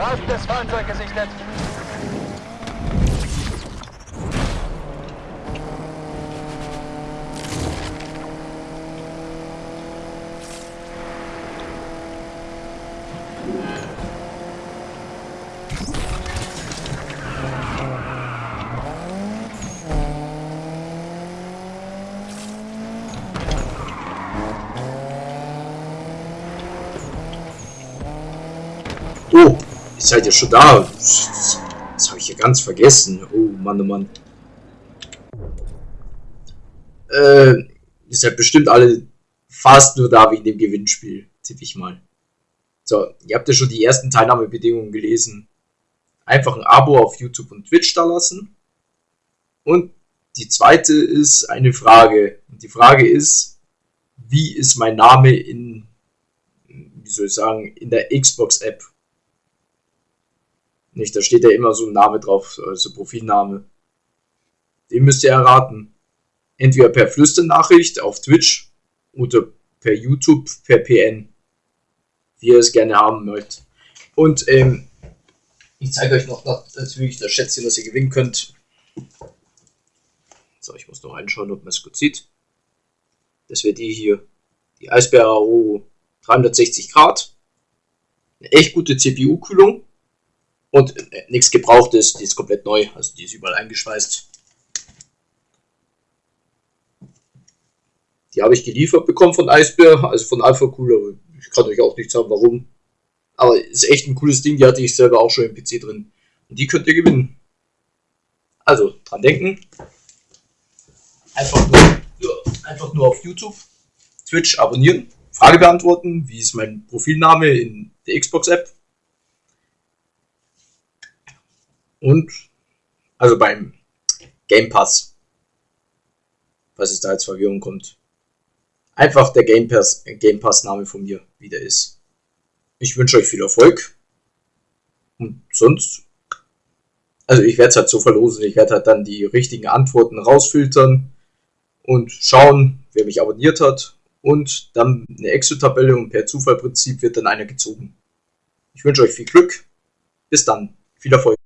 Bewaffnetes Fahrzeug gesichtet. Oh, ihr seid ja schon da. Das, das habe ich ja ganz vergessen. Oh Mann, oh Mann. Äh, ihr seid bestimmt alle fast nur da wegen dem Gewinnspiel, tippe ich mal. So, ihr habt ja schon die ersten Teilnahmebedingungen gelesen. Einfach ein Abo auf YouTube und Twitch da lassen. Und die zweite ist eine Frage. Und die Frage ist, wie ist mein Name in, wie soll ich sagen, in der Xbox-App? Nicht, da steht ja immer so ein Name drauf, also Profilname. Den müsst ihr erraten. Entweder per Flüsternachricht auf Twitch oder per YouTube, per PN. Wie ihr es gerne haben möchtet. Und ähm, ich zeige euch noch natürlich das Schätzchen, das ihr gewinnen könnt. So, ich muss noch reinschauen, ob man es gut sieht. Das wäre die hier. Die Eisbär AO 360 Grad. Eine echt gute CPU-Kühlung. Und äh, nichts Gebrauchtes, die ist komplett neu, also die ist überall eingeschweißt. Die habe ich geliefert bekommen von Eisbär, also von Alpha Cooler. Ich kann euch auch nicht sagen, warum. Aber ist echt ein cooles Ding, die hatte ich selber auch schon im PC drin. Und die könnt ihr gewinnen. Also, dran denken. Einfach nur, einfach nur auf YouTube, Twitch abonnieren, Frage beantworten, wie ist mein Profilname in der Xbox-App Und also beim Game Pass, falls es da jetzt Verwirrung kommt. Einfach der Game Pass, Game Pass Name von mir, wie der ist. Ich wünsche euch viel Erfolg. Und sonst, also ich werde es halt so verlosen, ich werde halt dann die richtigen Antworten rausfiltern und schauen, wer mich abonniert hat. Und dann eine Excel-Tabelle und per Zufallprinzip wird dann einer gezogen. Ich wünsche euch viel Glück. Bis dann. Viel Erfolg.